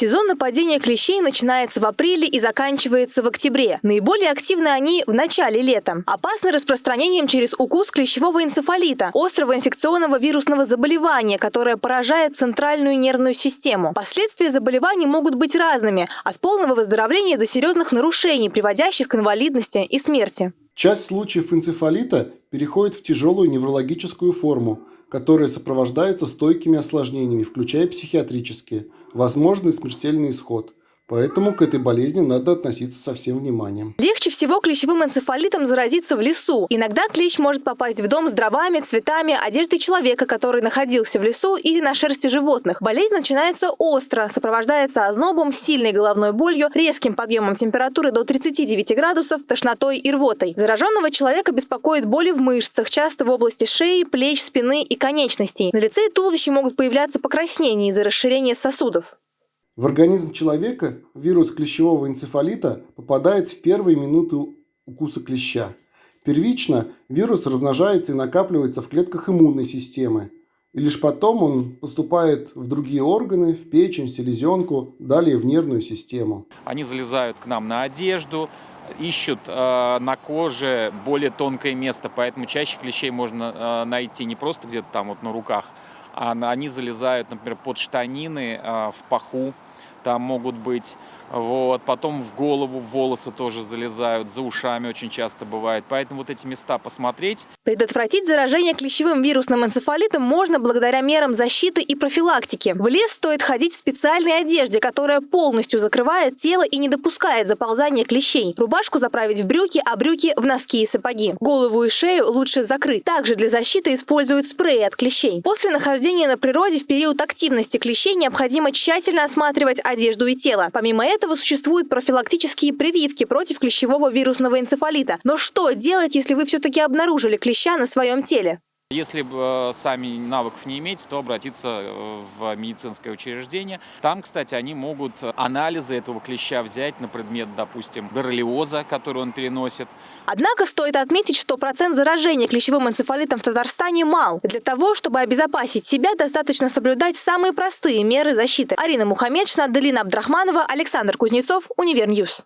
Сезон нападения клещей начинается в апреле и заканчивается в октябре. Наиболее активны они в начале лета. Опасны распространением через укус клещевого энцефалита, острого инфекционного вирусного заболевания, которое поражает центральную нервную систему. Последствия заболеваний могут быть разными – от полного выздоровления до серьезных нарушений, приводящих к инвалидности и смерти. Часть случаев энцефалита переходит в тяжелую неврологическую форму, которая сопровождается стойкими осложнениями, включая психиатрические, возможный смертельный исход – Поэтому к этой болезни надо относиться со всем вниманием. Легче всего клещевым энцефалитом заразиться в лесу. Иногда клещ может попасть в дом с дровами, цветами, одеждой человека, который находился в лесу или на шерсти животных. Болезнь начинается остро, сопровождается ознобом, сильной головной болью, резким подъемом температуры до 39 градусов, тошнотой и рвотой. Зараженного человека беспокоит боли в мышцах, часто в области шеи, плеч, спины и конечностей. На лице и туловище могут появляться покраснения из-за расширения сосудов. В организм человека вирус клещевого энцефалита попадает в первые минуты укуса клеща. Первично вирус размножается и накапливается в клетках иммунной системы. И лишь потом он поступает в другие органы, в печень, селезенку, далее в нервную систему. Они залезают к нам на одежду, ищут э, на коже более тонкое место, поэтому чаще клещей можно э, найти не просто где-то там вот на руках, а они залезают, например, под штанины, э, в паху, там могут быть. Вот. Потом в голову, волосы тоже залезают, за ушами очень часто бывает. Поэтому вот эти места посмотреть. Предотвратить заражение клещевым вирусным энцефалитом можно благодаря мерам защиты и профилактики. В лес стоит ходить в специальной одежде, которая полностью закрывает тело и не допускает заползания клещей. Рубашку заправить в брюки, а брюки в носки и сапоги. Голову и шею лучше закрыть. Также для защиты используют спреи от клещей. После нахождения на природе в период активности клещей необходимо тщательно осматривать одежду и тело. Помимо этого существуют профилактические прививки против клещевого вирусного энцефалита. Но что делать, если вы все-таки обнаружили клеща на своем теле? Если бы э, сами навыков не иметь, то обратиться э, в медицинское учреждение. Там, кстати, они могут анализы этого клеща взять на предмет, допустим, боррелиоза, который он переносит. Однако стоит отметить, что процент заражения клещевым энцефалитом в Татарстане мал. Для того, чтобы обезопасить себя, достаточно соблюдать самые простые меры защиты. Арина Мухаммедшина, Делина Абдрахманова, Александр Кузнецов, Univer News.